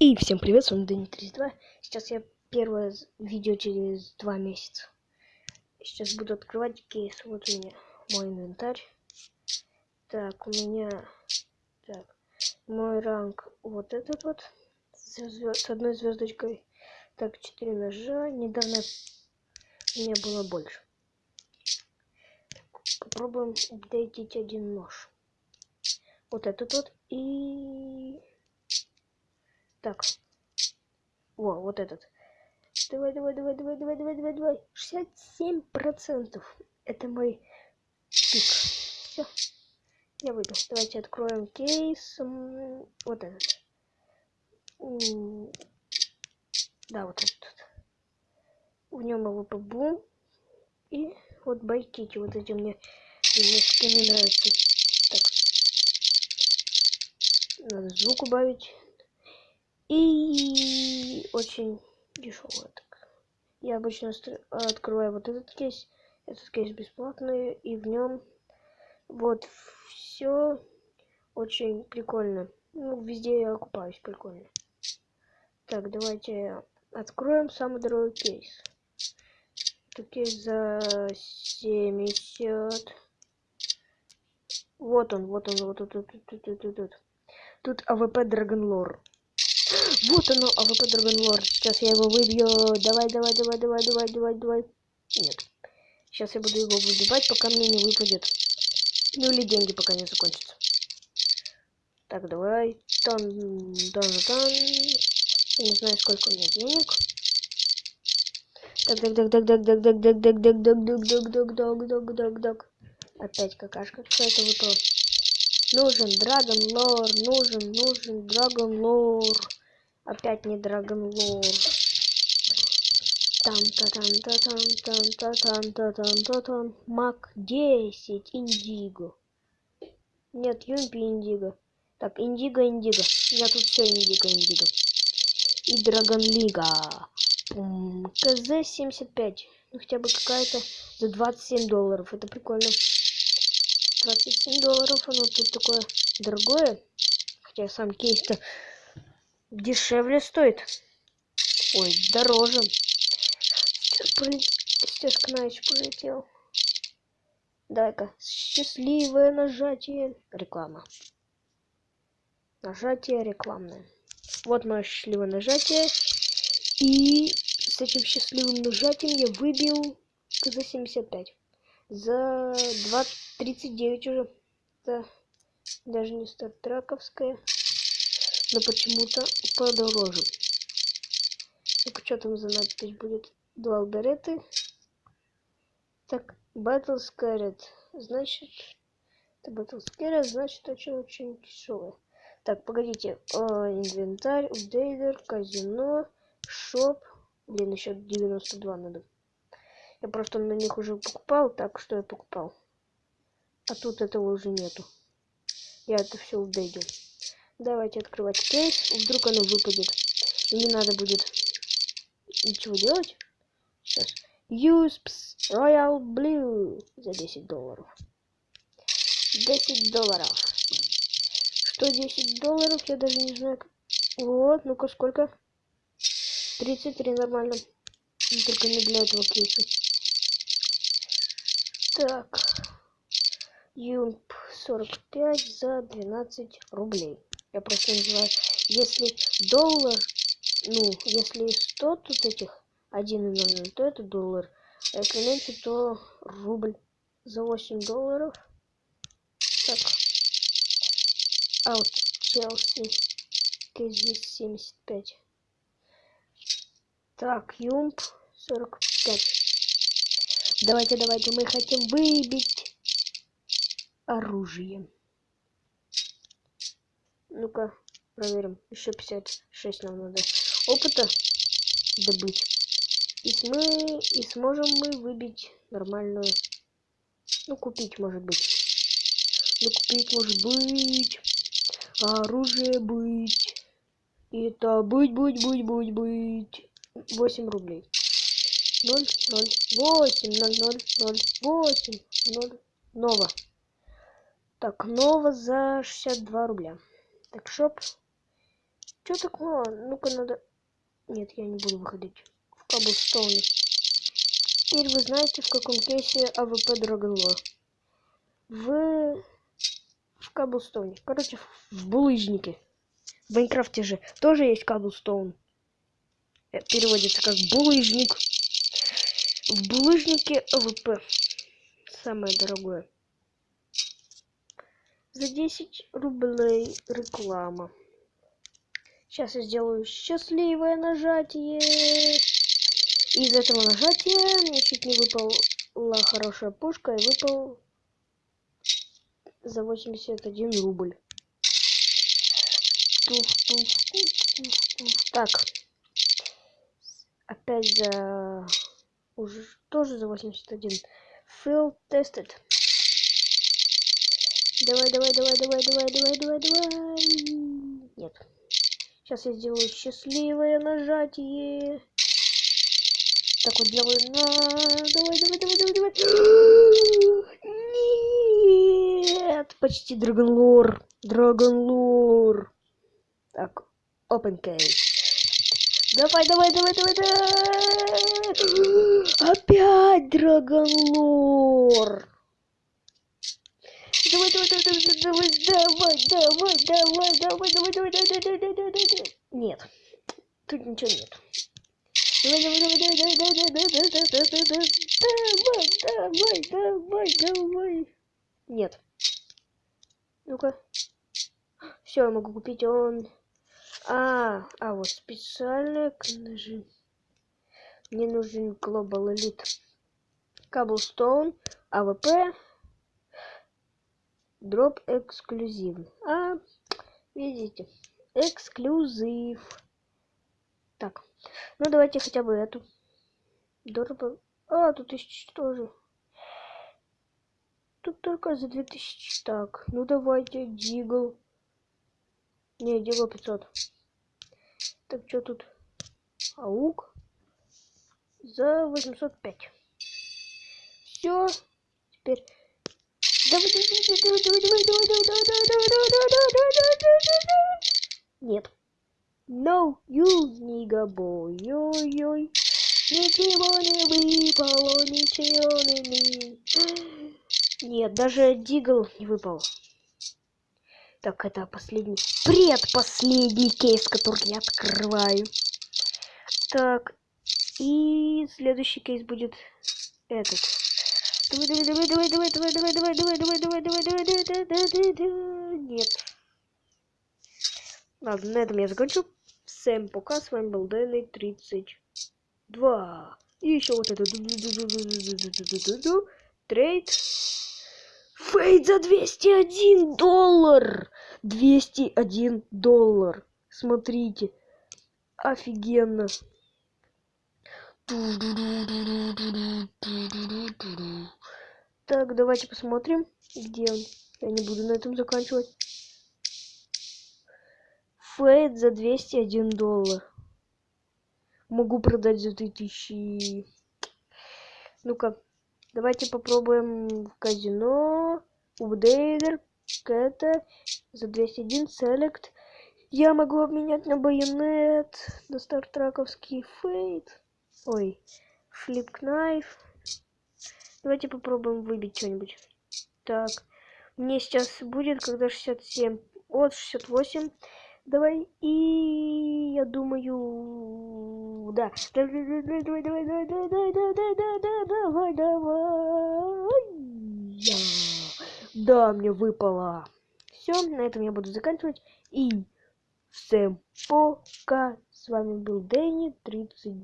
И всем привет, с вами Дэнни 32. Сейчас я первое видео через два месяца. Сейчас буду открывать кейс. Вот у меня мой инвентарь. Так, у меня... Так, мой ранг вот этот вот. С, одной звездочкой. Так, 4 ножа. Недавно меня было больше. Попробуем апдейтить один нож. Вот этот вот. И так. Во, вот этот. Давай, давай, давай, давай, давай, давай, давай, давай. 67 процентов. Это мой пик. Все. Я выйду. Давайте откроем кейс. Вот этот. Да, вот этот. В нем AWP BOOM. И вот байкики. Вот эти мне, мне скины нравятся. Так. Надо звук убавить. И очень дешевая так. Я обычно открываю вот этот кейс. Этот кейс бесплатный, и в нем вот все очень прикольно. Ну, везде я окупаюсь прикольно. Так, давайте откроем самый дорогой кейс. Это кейс за 70. Вот он, вот он, вот тут, тут, тут, тут, тут. Тут AWP Dragon Lore. Вот оно, AWP Dragon Lore. Сейчас я его выбью. Давай, давай, давай, давай, давай, давай, давай. Нет. Сейчас я буду его выбивать, пока мне не выпадет. Ну или деньги пока не закончатся. Так, давай. Тан, тан, тан. Я не знаю, сколько у меня денег. Так, так, так, так, так, так, так, так, так, так, так, так, так, так, так, так, так. Опять какашка какая-то выпала. Нужен Драгон Лор, нужен, нужен Драгон Лор. Опять не Драгон Лор. Там та там та там там та там та там та там Мак 10 Индиго. Нет, Юмпи Индиго. Так, Индиго, Индиго. Я тут все Индиго, Индиго. И Драгон Лига. КЗ-75. Ну, хотя бы какая-то за 27 долларов. Это прикольно. 27 долларов. Оно тут такое дорогое. Хотя сам кейс-то дешевле стоит. Ой, дороже. Поле... Сейчас Кнаич полетел. Дай-ка. Счастливое нажатие. Реклама. Нажатие рекламное. Вот мое счастливое нажатие. И с этим счастливым нажатием я выбил за 75. За 2.39 уже. Это даже не стартраковская но почему-то подороже. Ну-ка, что там за надпись будет? Дуал береты. Так, Battle Scared. Значит, это Battle Scared, значит, очень-очень дешевое. Так, погодите. О, инвентарь, апдейтер, казино, шоп. Блин, еще 92 надо. Я просто на них уже покупал, так что я покупал. А тут этого уже нету. Я это все апдейтил. Давайте открывать кейс. Вдруг оно выпадет. И не надо будет ничего делать. Сейчас. Юспс Royal Blue за 10 долларов. 10 долларов. Что 10 долларов? Я даже не знаю. Вот, ну-ка сколько? 33 нормально. Только не для этого кейса. Так. Юмп 45 за 12 рублей я просто называю если доллар ну если 100 тут этих 1,00 то это доллар а если меньше то рубль за 8 долларов. Так. Аут челси здесь 75 так юмп 45 давайте давайте мы хотим выбить оружие ну-ка, проверим. Еще 56 нам надо опыта добыть. И, мы, и сможем мы выбить нормальную... Ну, купить, может быть. Ну, купить, может быть. оружие быть. И это быть, быть, быть, быть, быть. 8 рублей. 0, 0, 8, 0, 0, 0, 8, 0. Нова. Так, Нова за 62 рубля. Так, шоп. Чё так мало? Ну-ка надо... Нет, я не буду выходить. В Cobblestone е. Теперь вы знаете, в каком кейсе AWP Dragon Lore. В... В Cobblestone е. Короче, в булыжнике. В Майнкрафте же тоже есть Cobblestone. Э, переводится как булыжник. В булыжнике AWP. Самое дорогое. За 10 рублей реклама. Сейчас я сделаю счастливое нажатие. Из этого нажатия мне чуть не выпала хорошая пушка и выпал за 81 рубль. Так. Опять за... Уже тоже за 81. Field tested. Давай, давай, давай, давай, давай, давай, давай, давай. Нет. Сейчас я сделаю счастливое нажатие. Так вот делаю. На... Давай, давай, давай, давай, давай. Нет, почти Драгонлор. Драгонлор. Так, open case. Давай, давай, давай, давай, давай. Опять Драгонлор. Давай, давай, давай, давай, давай, давай, давай, давай, давай, давай, давай, давай, давай, давай, давай, давай. Нет. Тут ничего нет. Давай, давай, давай, давай, давай, давай, давай, давай, давай, давай, давай, давай. Нет. Ну-ка. Все, я могу купить он. А, а вот специальные ножи. Мне нужен Global Elite. Cobblestone, AWP, Дроп эксклюзив. А, видите, эксклюзив. Так, ну давайте хотя бы эту. Дроп... А, тут тысячи тоже. Тут только за 2000. Так, ну давайте, Дигл. Не, Дигл 500. Так, что тут? Аук. За 805. Все. Теперь Давай, давай, давай, давай, давай, давай, давай, давай, давай, давай, давай, давай, давай, давай, давай. Нет. No, you, nigga boy, ой-ой. Ничего не выпало, ничего не... Нет, даже Дигл не выпал. Так, это последний, предпоследний кейс, который я открываю. Так, и следующий кейс будет этот. Давай, давай, давай, давай, давай, давай, давай, давай, давай, давай, давай, давай, давай, давай, давай, давай, давай, давай, нет. Ладно, на этом я закончу. Всем пока, с вами был Дэнни 32. И еще вот это. Трейд. Фейд за 201 доллар. 201 доллар. Смотрите. Офигенно. Так, давайте посмотрим, где он. Я не буду на этом заканчивать. Фейд за 201 доллар. Могу продать за 3000. Ну-ка, давайте попробуем в казино. Упдейдер, Кэта за 201 селект. Я могу обменять на байонет, на стартраковский фейд. Ой, флип-кнайф. Давайте попробуем выбить что-нибудь. Так, мне сейчас будет, когда 67, вот 68. Давай, и я думаю, да. Давай, давай, давай, давай, давай, давай, давай, давай, давай, давай. Да, мне выпало. Все, на этом я буду заканчивать. И всем пока. С вами был Дэнни 30.